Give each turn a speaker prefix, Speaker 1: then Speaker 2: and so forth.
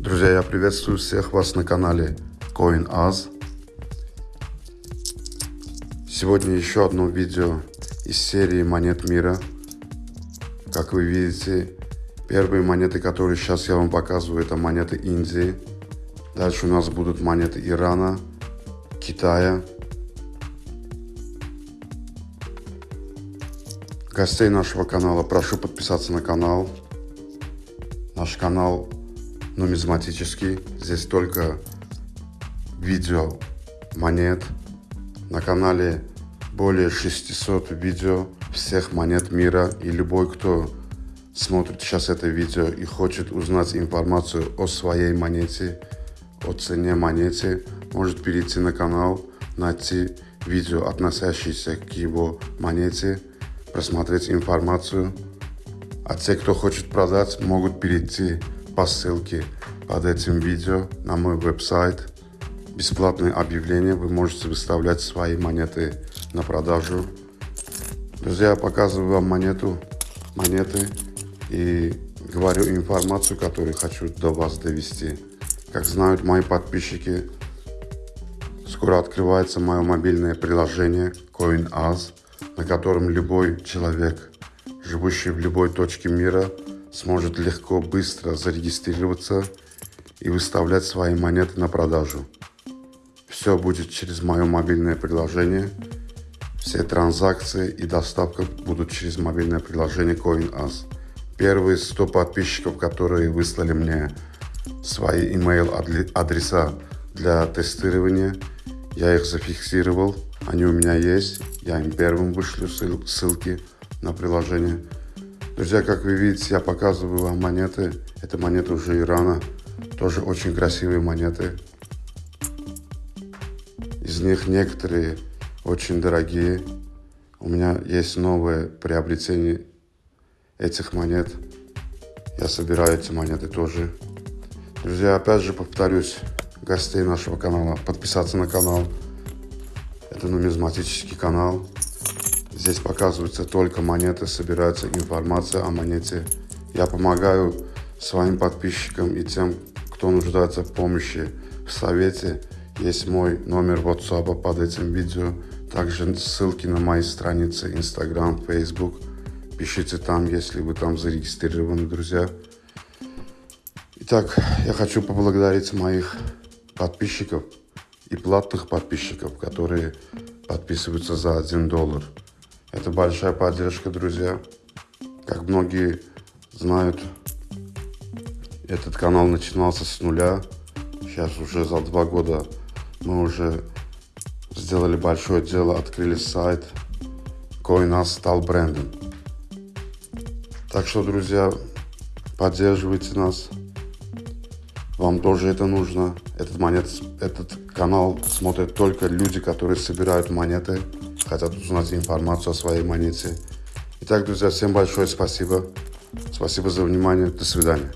Speaker 1: Друзья, я приветствую всех вас на канале CoinAz. Сегодня еще одно видео из серии монет мира. Как вы видите, первые монеты, которые сейчас я вам показываю, это монеты Индии. Дальше у нас будут монеты Ирана, Китая. Гостей нашего канала прошу подписаться на канал. Наш канал нумизматический. Здесь только видео монет. На канале более 600 видео всех монет мира. И любой, кто смотрит сейчас это видео и хочет узнать информацию о своей монете, о цене монете, может перейти на канал, найти видео, относящиеся к его монете, просмотреть информацию. А те, кто хочет продать, могут перейти по ссылке под этим видео на мой веб-сайт. Бесплатные объявления, вы можете выставлять свои монеты на продажу. Друзья, я показываю вам монету, монеты и говорю информацию, которую хочу до вас довести. Как знают мои подписчики, скоро открывается мое мобильное приложение CoinAz, на котором любой человек, живущий в любой точке мира, сможет легко, быстро зарегистрироваться и выставлять свои монеты на продажу. Все будет через мое мобильное приложение. Все транзакции и доставка будут через мобильное приложение CoinAs. Первые 100 подписчиков, которые выслали мне свои email адреса для тестирования, я их зафиксировал. Они у меня есть. Я им первым вышлю ссылки на приложение. Друзья, как вы видите, я показываю вам монеты. Это монеты уже Ирана. Тоже очень красивые монеты. Из них некоторые очень дорогие. У меня есть новое приобретение этих монет. Я собираю эти монеты тоже. Друзья, опять же повторюсь, гостей нашего канала, подписаться на канал. Это нумизматический канал. Здесь показываются только монеты, собирается информация о монете. Я помогаю своим подписчикам и тем, кто нуждается в помощи, в совете. Есть мой номер WhatsApp под этим видео. Также ссылки на мои страницы Instagram, Facebook. Пишите там, если вы там зарегистрированы, друзья. Итак, я хочу поблагодарить моих подписчиков и платных подписчиков, которые подписываются за 1 доллар. Это большая поддержка, друзья. Как многие знают, этот канал начинался с нуля. Сейчас уже за два года мы уже сделали большое дело, открыли сайт. CoinUs стал брендом. Так что, друзья, поддерживайте нас. Вам тоже это нужно. Этот, монет, этот канал смотрят только люди, которые собирают монеты хотят узнать информацию о своей монете. Итак, друзья, всем большое спасибо. Спасибо за внимание. До свидания.